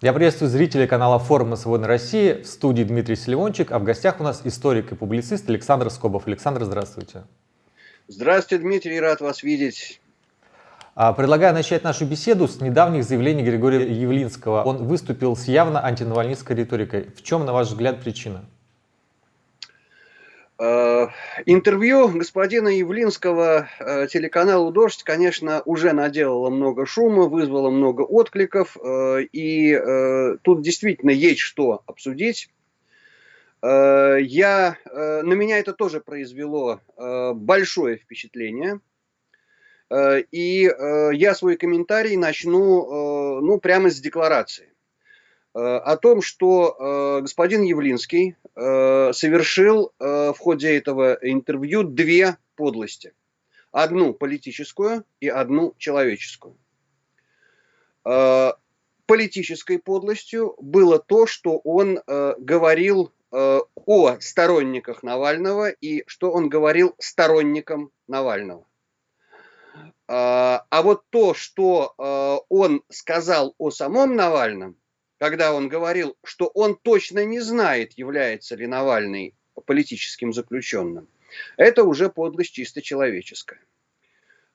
Я приветствую зрителей канала Форума Свободной России. В студии Дмитрий Селивончик, а в гостях у нас историк и публицист Александр Скобов. Александр, здравствуйте. Здравствуйте, Дмитрий, рад вас видеть. А, предлагаю начать нашу беседу с недавних заявлений Григория Явлинского. Он выступил с явно антинавальнистской риторикой. В чем, на ваш взгляд, причина? Э, интервью господина Явлинского э, телеканалу «Дождь», конечно, уже наделало много шума, вызвало много откликов, э, и тут действительно есть что обсудить. Я, на меня это тоже произвело большое впечатление. И я свой комментарий начну ну, прямо с декларации о том, что господин Явлинский Э, совершил э, в ходе этого интервью две подлости. Одну политическую и одну человеческую. Э, политической подлостью было то, что он говорил о сторонниках Навального и что он говорил сторонникам Навального. А вот то, что он сказал о самом Навальном, когда он говорил, что он точно не знает, является ли Навальный политическим заключенным, это уже подлость чисто человеческая.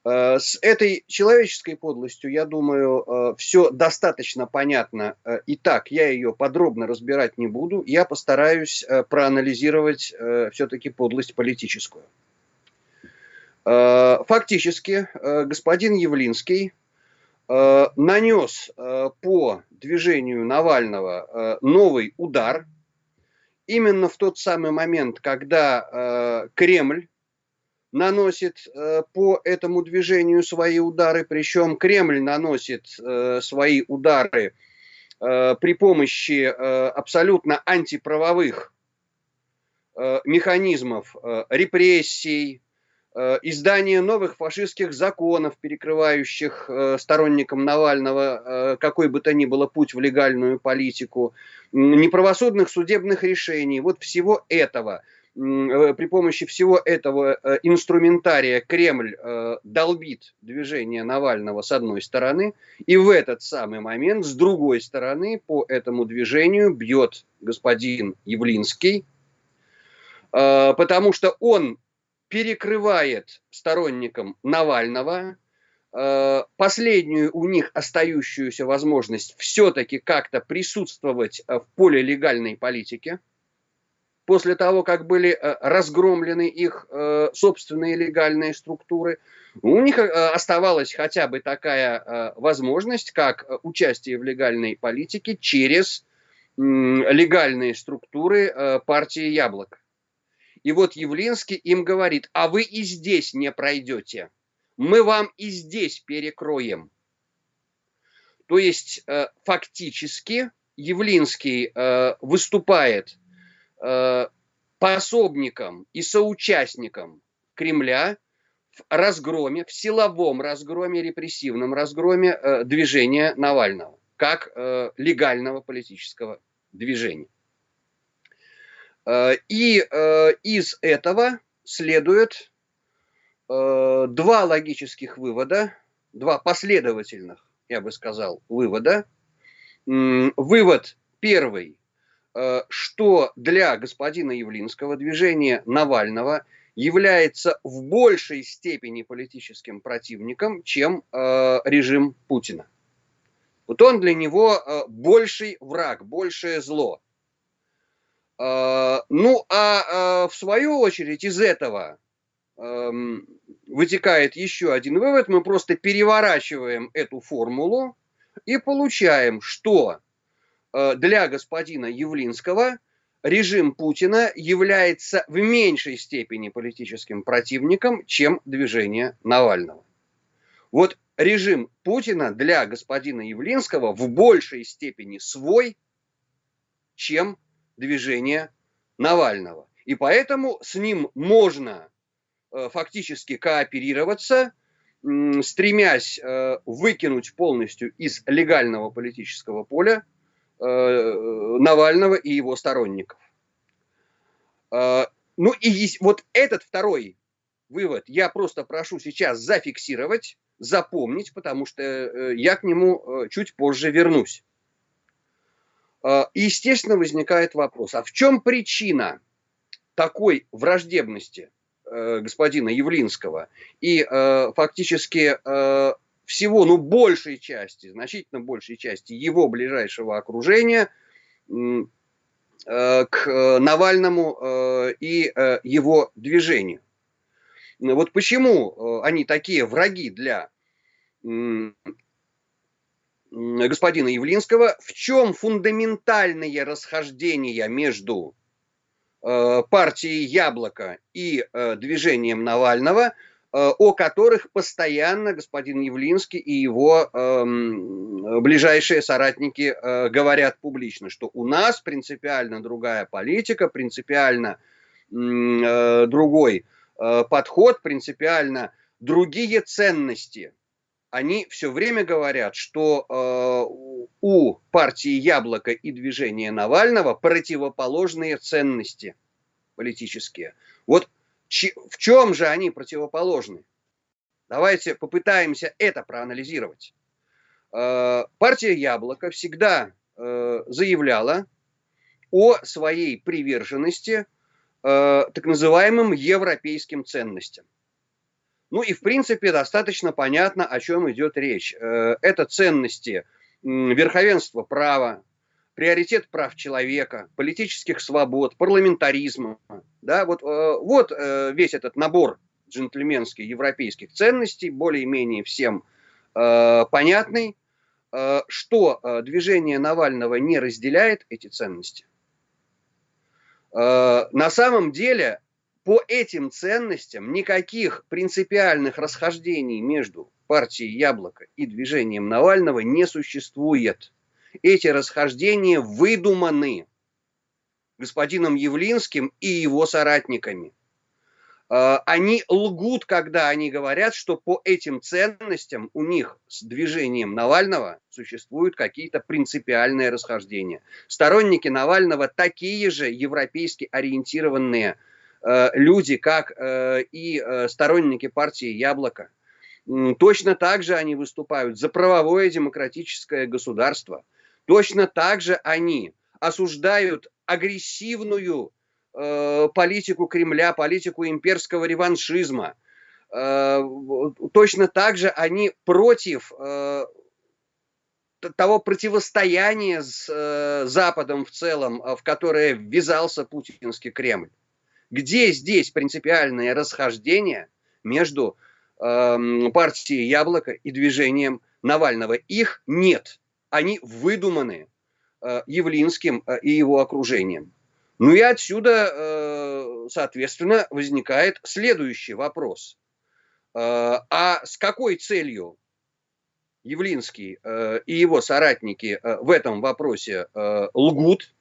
Э, с этой человеческой подлостью, я думаю, э, все достаточно понятно. Э, и так, я ее подробно разбирать не буду. Я постараюсь проанализировать все-таки подлость политическую. Фактически, господин Явлинский нанес э, по движению Навального э, новый удар. Именно в тот самый момент, когда Кремль наносит по этому движению свои удары, причем Кремль наносит свои удары при помощи абсолютно антиправовых механизмов репрессий, Э, издание новых фашистских законов, перекрывающих э, сторонникам Навального э, какой бы то ни было путь в легальную политику, неправосудных судебных решений, вот всего этого, при помощи всего этого инструментария Кремль долбит движение Навального с одной стороны, и в этот самый момент с другой стороны по этому движению бьет господин Явлинский, потому что он перекрывает сторонникам Навального э, последнюю у них остающуюся возможность все-таки как-то присутствовать э, в поле легальной политики, после того, как были э, разгромлены их собственные легальные структуры, у них оставалась хотя бы такая возможность, как участие в легальной политике через легальные структуры партии «Яблоко». И вот Явлинский им говорит, а вы и здесь не пройдете. Мы вам и здесь перекроем. То есть э, фактически Явлинский э, выступает э, пособником и соучастником Кремля в разгроме, в силовом разгроме, репрессивном разгроме движения Навального, как легального политического движения. Э, и э, из этого следует э, два логических вывода, два последовательных, я бы сказал, вывода. Вывод первый, что для господина Явлинского движение Навального является в большей степени политическим противником, чем режим Путина. Вот он для него больший враг, большее зло. А, ну, а, а в свою очередь из этого эм, вытекает еще один вывод. Мы просто переворачиваем эту формулу и получаем, что э, для господина Явлинского режим Путина является в меньшей степени политическим противником, чем движение Навального. Вот режим Путина для господина Явлинского в большей степени свой, чем движения Навального. И поэтому с ним можно э, фактически кооперироваться, стремясь э, выкинуть полностью из легального политического поля э, Навального и его сторонников. Ну и вот этот второй вывод я просто прошу сейчас зафиксировать, запомнить, потому что я к нему чуть позже вернусь. Э, естественно, возникает вопрос, а в чем причина такой враждебности э, господина Явлинского и фактически всего, ну, большей части, значительно большей части его ближайшего окружения к Навальному и его движению? Вот почему они такие враги для господина Явлинского, в чем фундаментальные расхождения между э, партией Яблоко и э, движением Навального, э, о которых постоянно господин Явлинский и его ближайшие соратники говорят публично, что у нас принципиально другая политика, принципиально другой подход, принципиально другие ценности – они все время говорят, что э, у партии Яблоко и движения Навального противоположные ценности политические. Вот в чем же они противоположны? Давайте попытаемся это проанализировать. Э, партия Яблоко всегда э, заявляла о своей приверженности э, так называемым европейским ценностям. Ну и в принципе достаточно понятно, о чем идет речь. Э, это ценности верховенства права, приоритет прав человека, политических свобод, парламентаризма. Да, вот, э, вот э, весь этот набор джентльменских европейских ценностей, более-менее всем понятный, что движение Навального не разделяет эти ценности. На самом деле по этим ценностям никаких принципиальных расхождений между партией Яблоко и движением Навального не существует. Эти расхождения выдуманы господином Явлинским и его соратниками. А, они лгут, когда они говорят, что по этим ценностям у них с движением Навального существуют какие-то принципиальные расхождения. Сторонники Навального такие же европейски ориентированные люди, как э, и э, сторонники партии «Яблоко». Точно так же они выступают за правовое демократическое государство. Точно так же они осуждают агрессивную политику Кремля, политику имперского реваншизма. Точно так же они против того противостояния с Западом в целом, в которое ввязался путинский Кремль. Где здесь принципиальное расхождение между э, партией Яблоко и движением Навального? Их нет. Они выдуманы э, Явлинским э, и его окружением. Ну и отсюда, э, соответственно, возникает следующий вопрос. Э, а с какой целью Явлинский э, и его соратники э, в этом вопросе э, лгут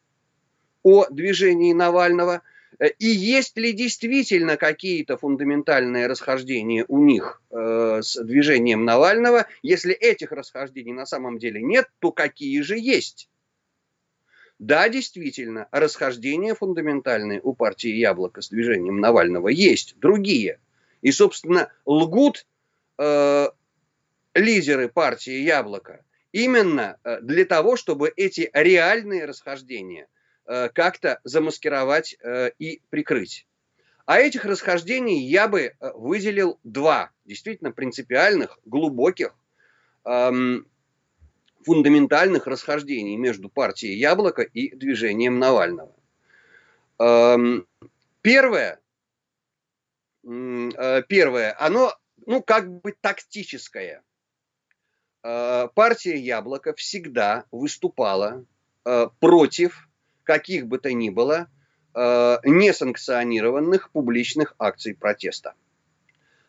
о движении Навального – и есть ли действительно какие-то фундаментальные расхождения у них э, с движением Навального? Если этих расхождений на самом деле нет, то какие же есть? Да, действительно, расхождения фундаментальные у партии Яблоко с движением Навального есть, другие. И, собственно, лгут э, лидеры партии Яблоко именно э, для того, чтобы эти реальные расхождения Э, как-то замаскировать э, и прикрыть. А этих расхождений я бы э, выделил два действительно принципиальных, глубоких, эм, фундаментальных расхождений между партией Яблоко и движением Навального. Эм, первое, первое, оно, ну, как бы тактическое. Партия Яблоко всегда выступала против каких бы то ни было э, несанкционированных публичных акций протеста.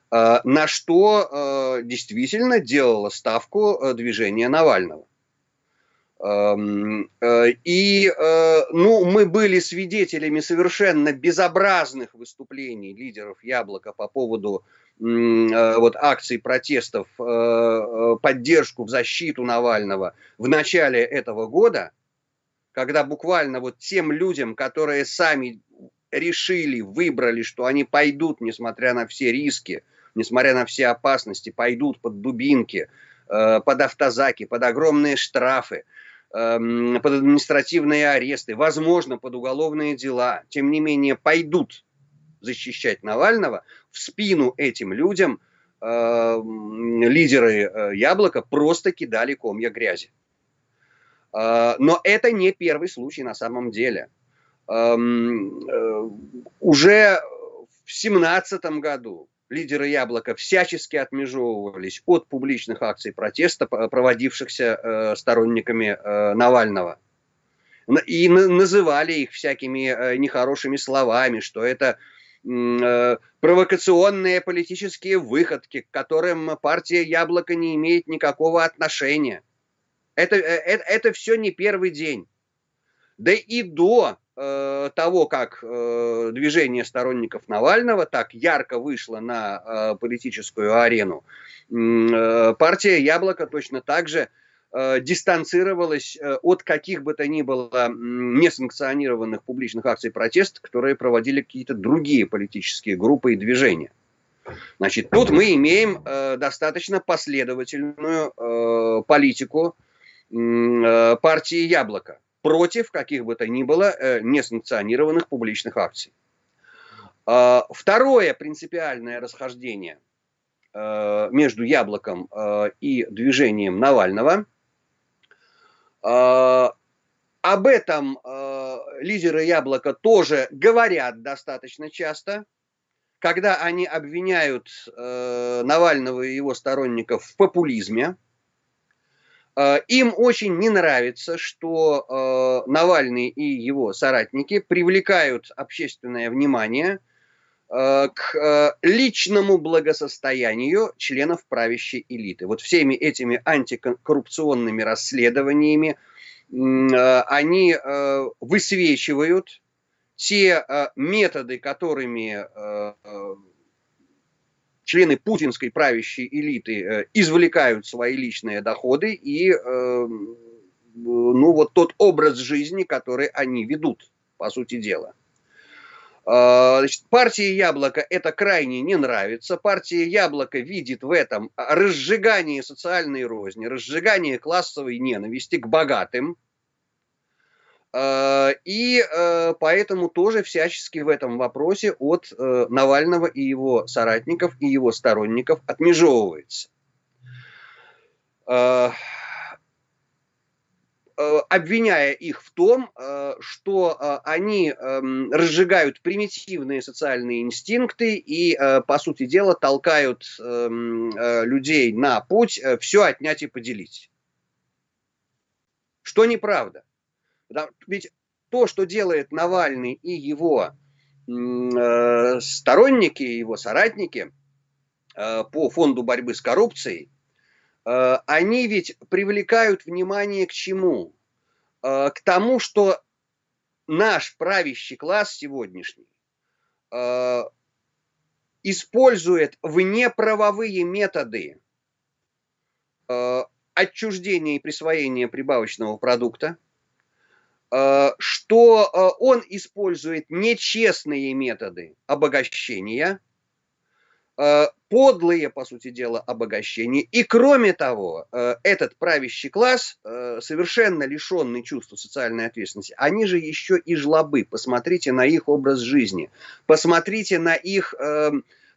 Э, на что э, действительно делало ставку движение Навального. Эм, и ну, мы были свидетелями совершенно безобразных выступлений лидеров Яблока по поводу вот, акций протестов, поддержку в защиту Навального в начале этого года – когда буквально вот тем людям, которые сами решили, выбрали, что они пойдут, несмотря на все риски, несмотря на все опасности, пойдут под дубинки, э, под автозаки, под огромные штрафы, эм, под административные аресты, возможно, под уголовные дела, тем не менее пойдут защищать Навального, в спину этим людям эм, лидеры Яблока просто кидали комья грязи. Но это не первый случай на самом деле. Уже в 2017 году лидеры Яблока всячески отмежевывались от публичных акций протеста, проводившихся э, сторонниками э, Навального. И называли их всякими э, нехорошими словами, что это провокационные политические выходки, к которым партия Яблоко не имеет никакого отношения. Это, это, это все не первый день. Да и до Э, того, как э, движение сторонников Навального так ярко вышло на э, политическую арену, партия Яблоко точно так же дистанцировалась от каких бы то ни было несанкционированных публичных акций протеста, которые проводили какие-то другие политические группы и движения. Значит, тут мы имеем достаточно последовательную политику партии Яблоко против каких бы то ни было э, несанкционированных публичных акций. А, второе принципиальное расхождение э, между яблоком э, и движением Навального. Об этом лидеры яблока тоже говорят достаточно часто, когда они обвиняют Навального и его сторонников в популизме, Э, им очень не нравится, что э, Навальный и его соратники привлекают общественное внимание э, к личному благосостоянию членов правящей элиты. Вот всеми этими антикоррупционными расследованиями они высвечивают те методы, которыми члены путинской правящей элиты э, извлекают свои личные доходы и э, ну вот тот образ жизни, который они ведут, по сути дела. А, значит, партии Яблоко это крайне не нравится. Партия Яблоко видит в этом разжигание социальной розни, разжигание классовой ненависти к богатым, и э, поэтому тоже всячески в этом вопросе от э, Навального и его соратников, и его сторонников отмежевывается. Обвиняя их в том, что они эм, разжигают примитивные социальные инстинкты и, по сути дела, толкают эм, людей на путь все отнять и поделить. Что неправда. Ведь то, что делает Навальный и его э, сторонники, его соратники э, по фонду борьбы с коррупцией, э, они ведь привлекают внимание к чему? Э, к тому, что наш правящий класс сегодняшний э, использует внеправовые методы э, отчуждения и присвоения прибавочного продукта, что э, он использует нечестные методы обогащения, э, подлые, по сути дела, обогащения. И кроме того, этот правящий класс, совершенно лишенный чувства социальной ответственности, они же еще и жлобы. Посмотрите на их образ жизни, посмотрите на их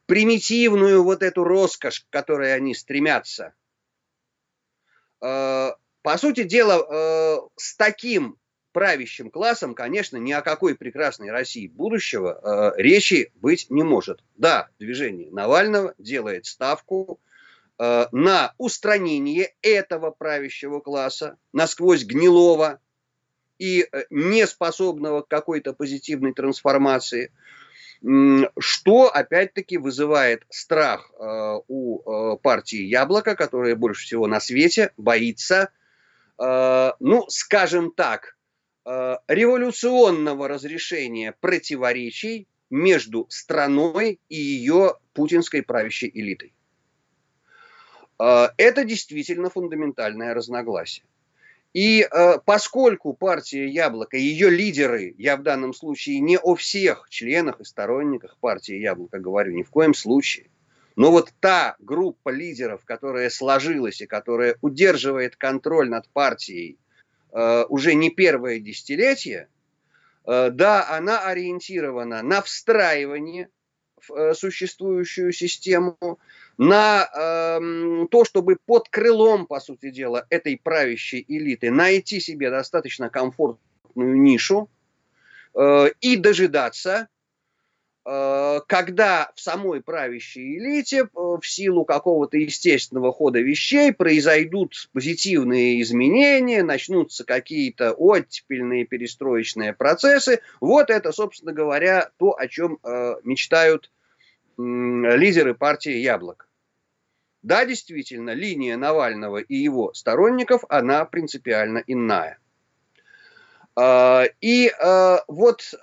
примитивную вот эту роскошь, к которой они стремятся. По сути дела, с таким правящим классом, конечно, ни о какой прекрасной России будущего э, речи быть не может. Да, движение Навального делает ставку э, на устранение этого правящего класса, насквозь гнилого и э, неспособного к какой-то позитивной трансформации, что опять-таки вызывает страх э, у э, партии Яблоко, которая больше всего на свете боится, э, ну, скажем так, Э, революционного разрешения противоречий между страной и ее путинской правящей элитой. Э, это действительно фундаментальное разногласие. И э, поскольку партия Яблоко, ее лидеры, я в данном случае не о всех членах и сторонниках партии Яблоко говорю, ни в коем случае, но вот та группа лидеров, которая сложилась и которая удерживает контроль над партией уже не первое десятилетие, э, да, она ориентирована на встраивание в э, существующую систему, на э, то, чтобы под крылом, по сути дела, этой правящей элиты найти себе достаточно комфортную нишу э, и дожидаться, э, когда в самой правящей элите э, в силу какого-то естественного хода вещей произойдут позитивные изменения, начнутся какие-то оттепельные перестроечные процессы. Вот это, собственно говоря, то, о чем э, мечтают лидеры партии «Яблоко». Да, действительно, линия Навального и его сторонников, она принципиально иная. И вот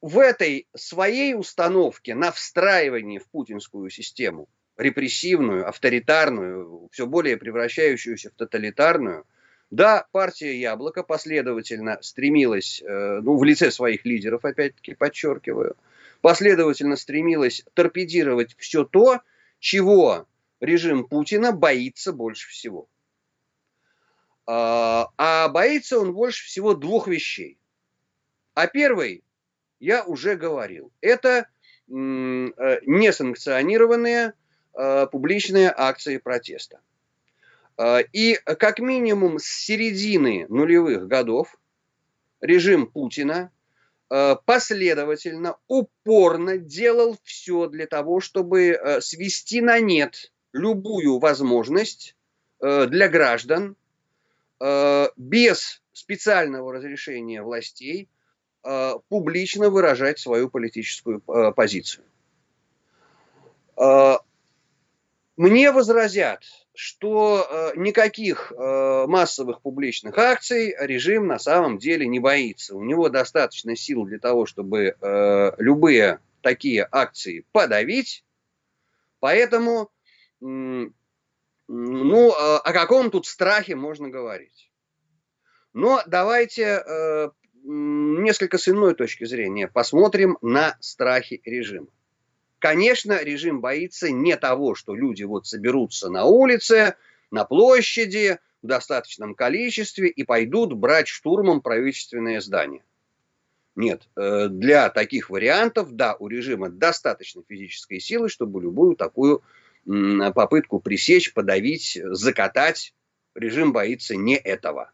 в этой своей установке на встраивание в путинскую систему, репрессивную, авторитарную, все более превращающуюся в тоталитарную, да, партия Яблоко последовательно стремилась, э, ну, в лице своих лидеров, опять-таки подчеркиваю, последовательно стремилась торпедировать все то, чего режим Путина боится больше всего. А, а боится он больше всего двух вещей. А первый, я уже говорил, это э, несанкционированные э, публичные акции протеста. А, и как минимум с середины нулевых годов режим Путина Э, последовательно, упорно делал все для того, чтобы э, свести на нет любую возможность э, для граждан без специального разрешения властей публично выражать свою политическую позицию. Мне возразят, что никаких массовых публичных акций режим на самом деле не боится. У него достаточно сил для того, чтобы любые такие акции подавить. Поэтому, ну, о каком тут страхе можно говорить? Но давайте несколько с иной точки зрения посмотрим на страхи режима. Конечно, режим боится не того, что люди вот соберутся на улице, на площади в достаточном количестве и пойдут брать штурмом правительственное здание. Нет, э, для таких вариантов, да, у режима достаточно физической силы, чтобы любую такую попытку пресечь, подавить, закатать. Режим боится не этого.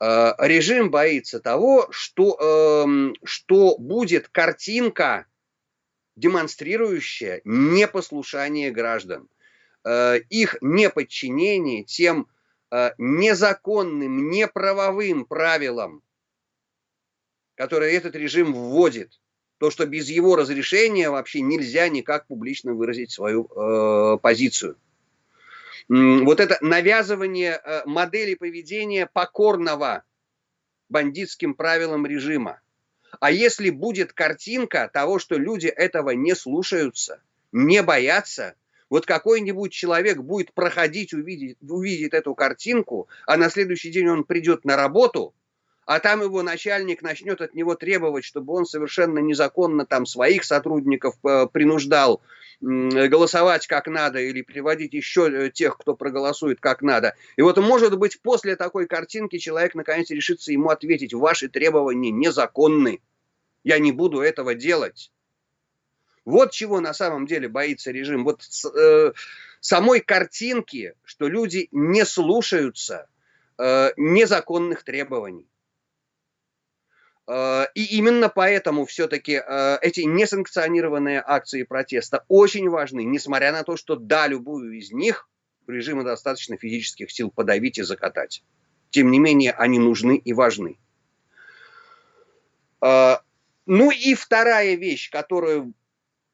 Э, режим боится того, что, эм, что будет картинка демонстрирующее непослушание граждан, э, их неподчинение тем э, незаконным, неправовым правилам, которые этот режим вводит. То, что без его разрешения вообще нельзя никак публично выразить свою э, позицию. Вот это навязывание э, модели поведения покорного бандитским правилам режима. А если будет картинка того, что люди этого не слушаются, не боятся, вот какой-нибудь человек будет проходить, увидеть, увидит эту картинку, а на следующий день он придет на работу, а там его начальник начнет от него требовать, чтобы он совершенно незаконно там своих сотрудников э, принуждал голосовать как надо или приводить еще э, тех, кто проголосует как надо. И вот, может быть, после такой картинки человек наконец решится ему ответить, ваши требования незаконны, я не буду этого делать. Вот чего на самом деле боится режим. Вот э, самой картинки, что люди не слушаются э, незаконных требований. Э, и именно поэтому все-таки э, эти несанкционированные акции протеста очень важны, несмотря на то, что да, любую из них режима достаточно физических сил подавить и закатать. Тем не менее, они нужны и важны. Э, ну и вторая вещь, которую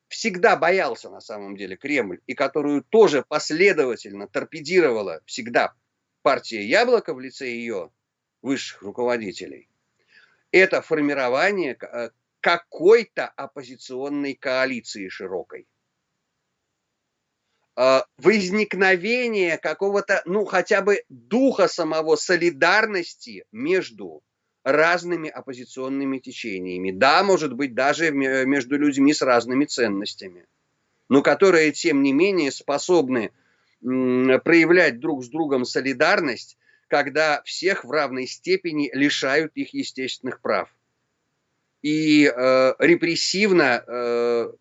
всегда боялся на самом деле Кремль, и которую тоже последовательно торпедировала всегда партия Яблоко в лице ее высших руководителей – это формирование э, какой-то оппозиционной коалиции широкой. Э, возникновение какого-то, ну, хотя бы духа самого солидарности между разными оппозиционными течениями. Да, может быть, даже между людьми с разными ценностями, но которые, тем не менее, способны проявлять друг с другом солидарность когда всех в равной степени лишают их естественных прав и э, репрессивно э,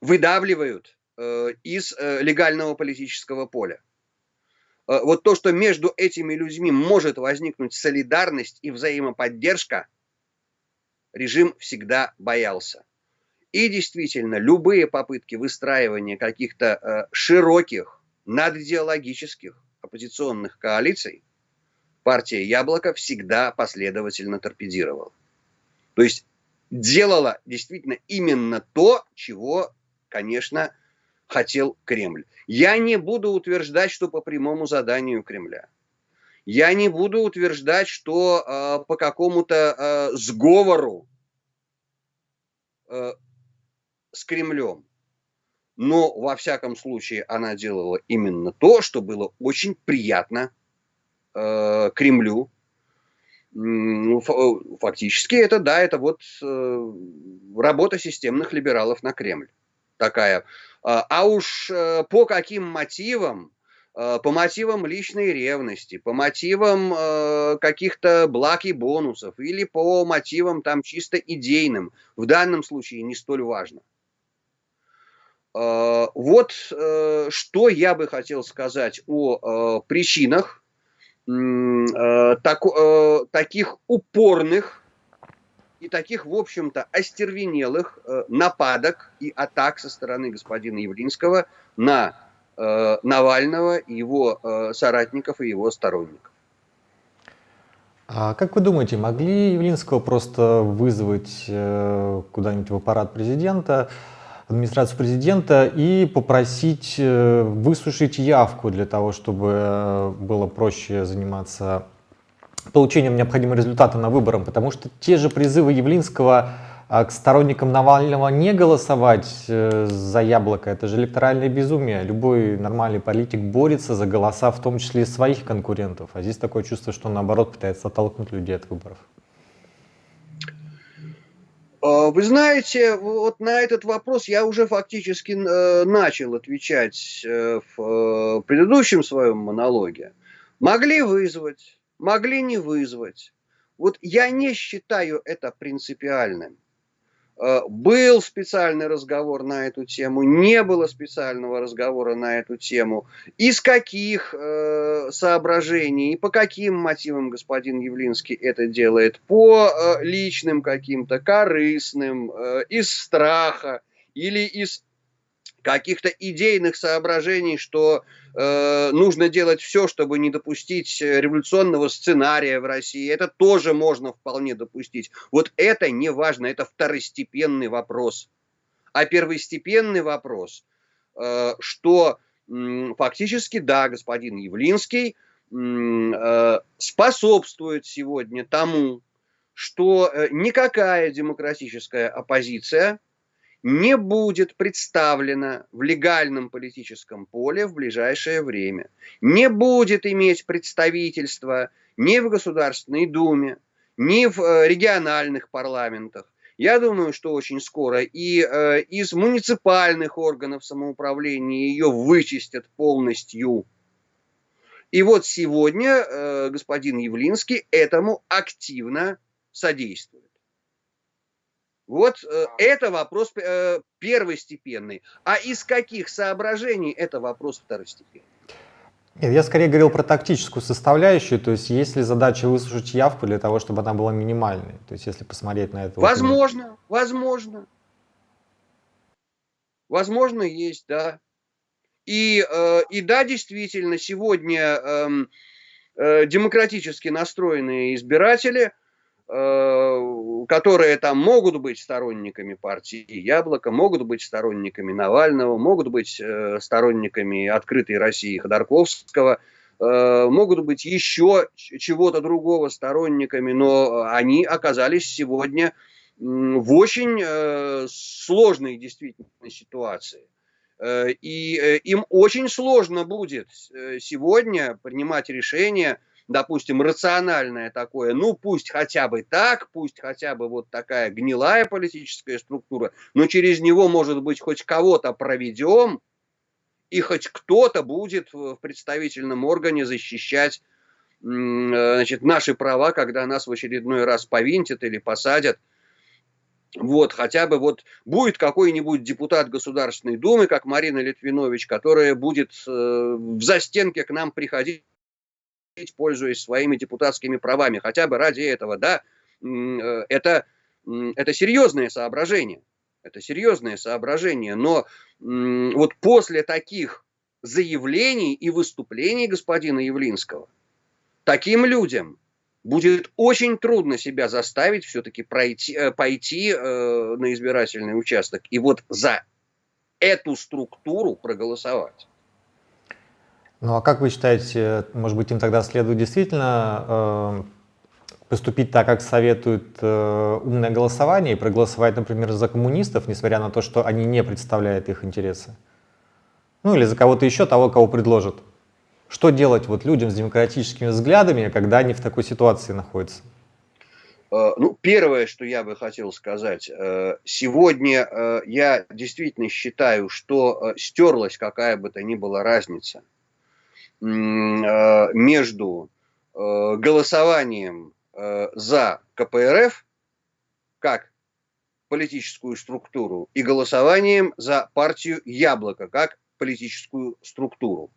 выдавливают э, из э, легального политического поля. Э, вот то, что между этими людьми может возникнуть солидарность и взаимоподдержка, режим всегда боялся. И действительно, любые попытки выстраивания каких-то э, широких, надидеологических оппозиционных коалиций партия «Яблоко» всегда последовательно торпедировала. То есть делала действительно именно то, чего, конечно, хотел Кремль. Я не буду утверждать, что по прямому заданию Кремля. Я не буду утверждать, что э, по какому-то э, сговору э, с Кремлем. Но, во всяком случае, она делала именно то, что было очень приятно э, Кремлю. Ну, фактически это, да, это вот э, работа системных либералов на Кремль. Такая. А, а уж э, по каким мотивам, э, по мотивам личной ревности, по мотивам э, каких-то благ и бонусов или по мотивам там чисто идейным, в данном случае не столь важно. Э, вот э, что я бы хотел сказать о э, причинах так, таких упорных и таких, в общем-то, остервенелых нападок и атак со стороны господина Явлинского на Навального, его соратников и его сторонников. А как вы думаете, могли Явлинского просто вызвать куда-нибудь в аппарат президента, администрацию президента и попросить э, высушить явку для того, чтобы э, было проще заниматься получением необходимого результата на выборах, потому что те же призывы Явлинского а, к сторонникам Навального не голосовать э, за яблоко, это же электоральное безумие. Любой нормальный политик борется за голоса, в том числе и своих конкурентов. А здесь такое чувство, что он наоборот пытается оттолкнуть людей от выборов. А, вы знаете, вот на этот вопрос я уже фактически э, начал отвечать э, в э, предыдущем своем монологе. Могли вызвать, могли не вызвать. Вот я не считаю это принципиальным. Э, был специальный разговор на эту тему, не было специального разговора на эту тему. Из каких э, соображений и по каким мотивам господин Явлинский это делает? По э, личным каким-то, корыстным, э, из страха или из каких-то идейных соображений, что э, нужно делать все, чтобы не допустить революционного сценария в России. Это тоже можно вполне допустить. Вот это не важно, это второстепенный вопрос. А первостепенный вопрос, э, что э, фактически, да, господин Явлинский э, способствует сегодня тому, что э, никакая демократическая оппозиция – не будет представлена в легальном политическом поле в ближайшее время. Не будет иметь представительства ни в Государственной Думе, ни в э, региональных парламентах. Я думаю, что очень скоро и э, из муниципальных органов самоуправления ее вычистят полностью. И вот сегодня э, господин Явлинский этому активно содействует. Вот э, это вопрос э, первостепенный. А из каких соображений это вопрос второстепенный? Нет, я скорее говорил про тактическую составляющую, то есть есть ли задача выслушать явку для того, чтобы она была минимальной, то есть если посмотреть на это. Возможно, вот, возможно. Возможно, есть, да. И, э, и да, действительно, сегодня э, э, демократически настроенные избиратели – Э, которые там могут быть сторонниками партии Яблоко, могут быть сторонниками Навального, могут быть э, сторонниками открытой России Ходорковского, э, могут быть еще чего-то другого сторонниками, но они оказались сегодня в очень сложной действительно ситуации. И им очень сложно будет сегодня принимать решение – допустим, рациональное такое, ну пусть хотя бы так, пусть хотя бы вот такая гнилая политическая структура, но через него, может быть, хоть кого-то проведем, и хоть кто-то будет в представительном органе защищать значит, наши права, когда нас в очередной раз повинтят или посадят. Вот, хотя бы вот будет какой-нибудь депутат Государственной Думы, как Марина Литвинович, которая будет э, в застенке к нам приходить, пользуясь своими депутатскими правами, хотя бы ради этого, да, э, это, это серьезное соображение, это серьезное соображение, но вот после таких заявлений и выступлений господина Явлинского, таким людям будет очень трудно себя заставить все-таки э, пойти э, на избирательный участок и вот за эту структуру проголосовать. Ну а как вы считаете, может быть, им тогда следует действительно э, поступить так, как советует э, умное голосование, и проголосовать, например, за коммунистов, несмотря на то, что они не представляют их интересы? Ну или за кого-то еще, того, кого предложат? Что делать вот людям с демократическими взглядами, когда они в такой ситуации находятся? Э, ну, первое, что я бы хотел сказать, э, сегодня э, я действительно считаю, что стерлась какая бы то ни была разница между голосованием за КПРФ как политическую структуру и голосованием за партию Яблоко как политическую структуру.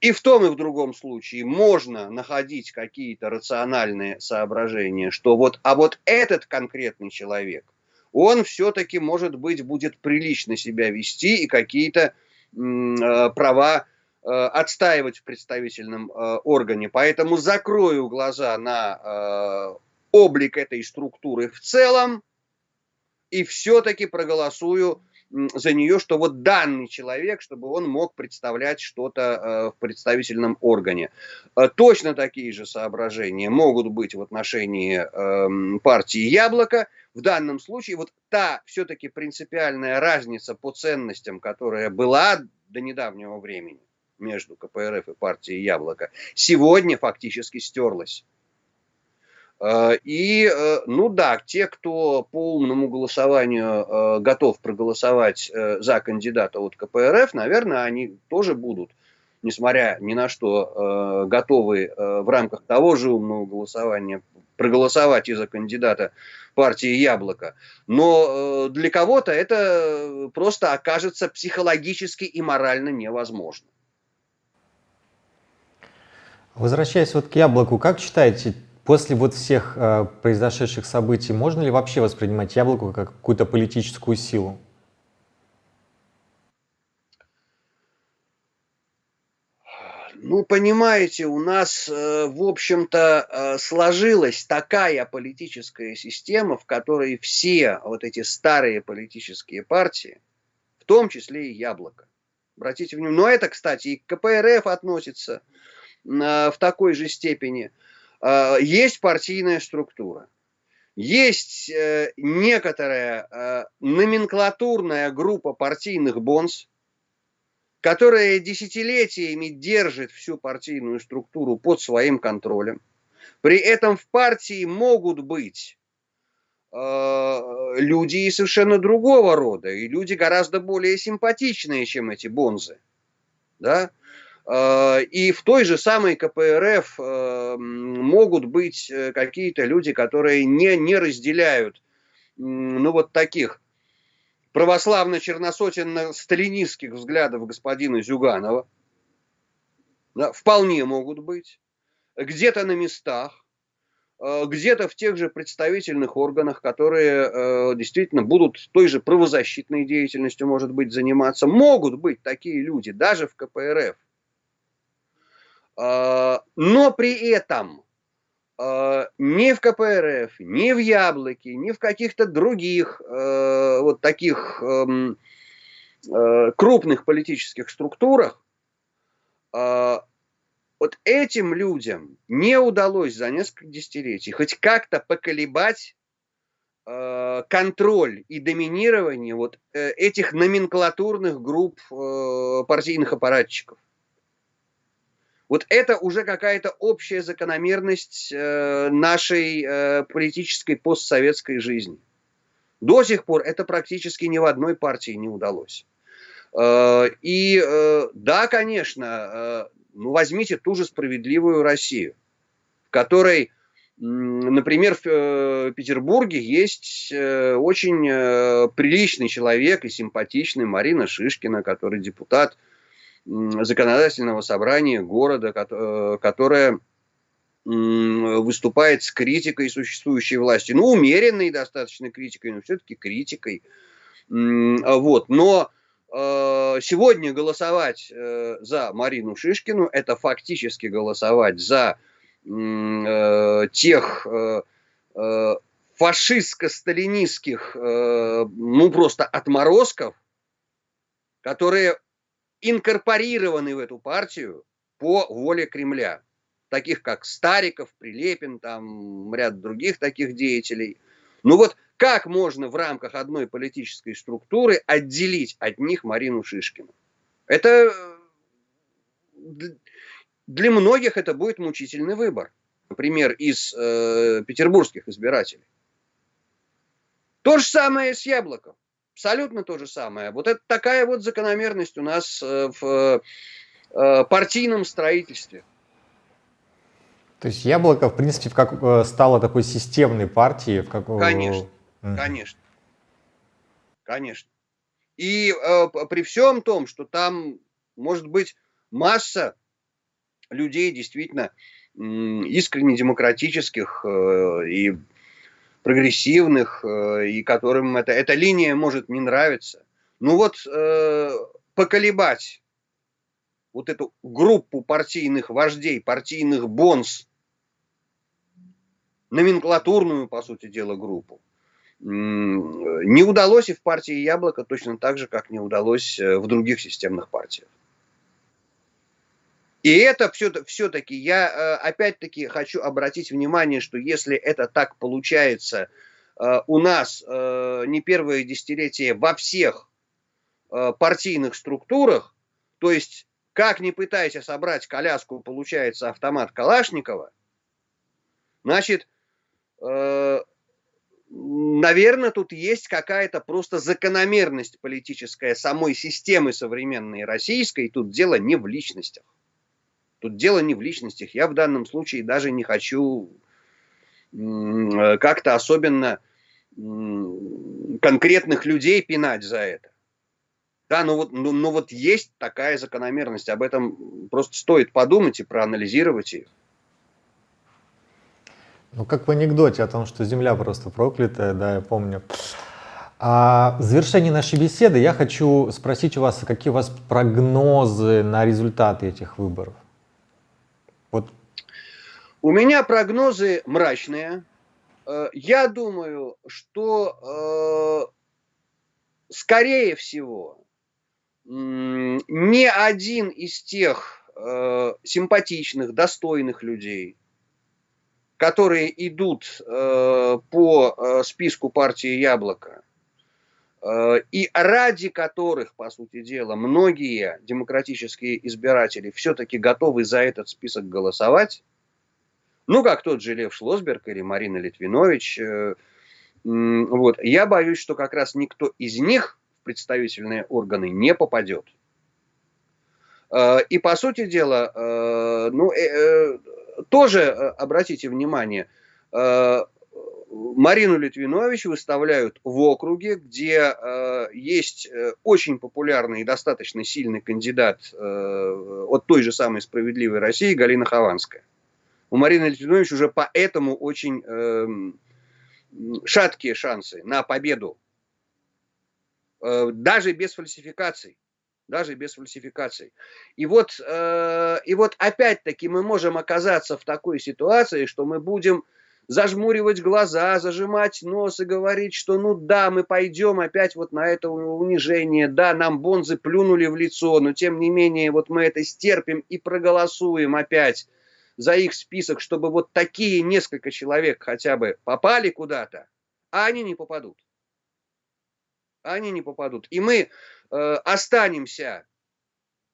И в том и в другом случае можно находить какие-то рациональные соображения, что вот, а вот этот конкретный человек, он все-таки, может быть, будет прилично себя вести и какие-то э, права э, отстаивать в представительном э, органе. Поэтому закрою глаза на э, облик этой структуры в целом и все-таки проголосую за нее, что вот данный человек, чтобы он мог представлять что-то э, в представительном органе. Э, точно такие же соображения могут быть в отношении партии «Яблоко». В данном случае вот та все-таки принципиальная разница по ценностям, которая была до недавнего времени между КПРФ и партией «Яблоко», сегодня фактически стерлась. Э, и, э, ну да, те, кто по умному голосованию э, готов проголосовать за кандидата от КПРФ, наверное, они тоже будут, несмотря ни на что, готовы в рамках того же умного голосования проголосовать и за кандидата партии «Яблоко». Но для кого-то это просто окажется психологически и морально невозможно. Возвращаясь вот к «Яблоку», как считаете, После вот всех э, произошедших событий можно ли вообще воспринимать яблоко как какую-то политическую силу? Ну, понимаете, у нас, э, в общем-то, э, сложилась такая политическая система, в которой все вот эти старые политические партии, в том числе и Яблоко, обратите внимание, но это, кстати, и к КПРФ относится в такой же степени – а, есть партийная структура, есть э, некоторая э, номенклатурная группа партийных бонс, которая десятилетиями держит всю партийную структуру под своим контролем. При этом в партии могут быть э, люди и совершенно другого рода, и люди гораздо более симпатичные, чем эти бонзы. Да? Э, и в той же самой КПРФ э, могут быть э, какие-то люди, которые не, не разделяют ну, вот таких православно-черносотенно-сталинистских взглядов господина Зюганова. Да, вполне могут быть. Где-то на местах, где-то в тех же представительных органах, которые действительно будут той же правозащитной деятельностью, может быть, заниматься. Могут быть такие люди, даже в КПРФ. А, но при этом а, ни в КПРФ, ни в Яблоке, ни в каких-то других э, вот таких эм, э, крупных политических структурах а, вот этим людям не удалось за несколько десятилетий хоть как-то поколебать э, контроль и доминирование вот этих номенклатурных групп партийных аппаратчиков. Вот это уже какая-то общая закономерность э, нашей э, политической постсоветской жизни. До сих пор это практически ни в одной партии не удалось. И да, конечно, ну возьмите ту же справедливую Россию, в которой Например, в Петербурге есть очень приличный человек и симпатичный Марина Шишкина, который депутат законодательного собрания города, которая выступает с критикой существующей власти. Ну, умеренной достаточно критикой, но все-таки критикой. Вот. Но э, сегодня голосовать э, за Марину Шишкину – это фактически голосовать за э, тех фашистско-сталинистских, ну, просто отморозков, которые инкорпорированы в эту партию по воле Кремля таких как Стариков, Прилепин, там ряд других таких деятелей. Ну вот как можно в рамках одной политической структуры отделить от них Марину Шишкину? Это для многих это будет мучительный выбор. Например, из э, петербургских избирателей. То же самое с Яблоком. Абсолютно то же самое. Вот это такая вот закономерность у нас э, в э, партийном строительстве. То есть Яблоко, в принципе, как, э, стало такой системной партией? В как... Конечно, mm. конечно, конечно. И э, при всем том, что там может быть масса людей действительно искренне демократических э, и прогрессивных, э, и которым это, эта линия может не нравиться. Ну вот э, поколебать вот эту группу партийных вождей, партийных бонс, номенклатурную, по сути дела, группу. Не удалось и в партии Яблоко точно так же, как не удалось э, в других системных партиях. И это все-таки, я э, опять-таки хочу обратить внимание, что если это так получается э, у нас не первое десятилетие во всех партийных структурах, то есть как не пытайся собрать коляску, получается автомат Калашникова, значит, Э, наверное, тут есть какая-то просто закономерность политическая самой системы современной российской. Тут дело не в личностях. Тут дело не в личностях. Я в данном случае даже не хочу э, как-то особенно конкретных людей пинать за это. Да, ну вот, ну, ну вот есть такая закономерность. Об этом просто стоит подумать и проанализировать ее. Ну, как в анекдоте о том, что земля просто проклятая, да, я помню. А в завершении нашей беседы я хочу спросить у вас, какие у вас прогнозы на результаты этих выборов? Вот. У меня прогнозы мрачные. Э, я думаю, что э, скорее всего ни один из тех э, симпатичных, достойных людей, которые идут по списку партии «Яблоко», и ради которых, по сути дела, многие демократические избиратели все-таки готовы за этот список голосовать, ну, как тот же Лев Шлосберг или Марина Литвинович, э, вот, я боюсь, что как раз никто из них в представительные органы не попадет. Э, и, по сути дела, э, ну, тоже э, обратите внимание, э, Марину Литвинович выставляют в округе, где э, есть очень популярный и достаточно сильный кандидат от той же самой «Справедливой России» Галина Хованская. У Марины Литвинович уже поэтому очень эм, шаткие шансы на победу, даже без фальсификаций даже без фальсификаций. И вот, э, и вот опять-таки мы можем оказаться в такой ситуации, что мы будем зажмуривать глаза, зажимать нос и говорить, что ну да, мы пойдем опять вот на это унижение, да, нам бонзы плюнули в лицо, но тем не менее вот мы это стерпим и проголосуем опять за их список, чтобы вот такие несколько человек хотя бы попали куда-то, а они не попадут. Они не попадут. И мы Э, останемся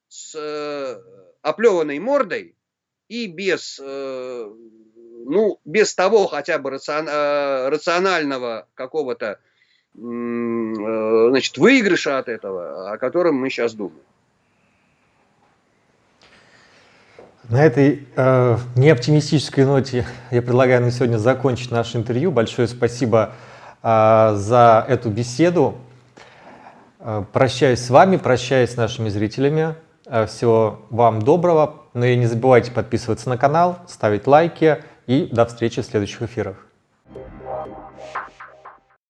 с э, оплеванной мордой и без, э, ну, без того хотя бы рацион, рационального какого-то э, значит, выигрыша от этого, о котором мы сейчас думаем. На этой э, неоптимистической ноте я предлагаю на сегодня закончить наше интервью. Большое спасибо э, за эту беседу. Э, прощаюсь с вами, прощаюсь с нашими зрителями. Э, всего вам доброго. Но и не забывайте подписываться на канал, ставить лайки и до встречи в следующих эфирах.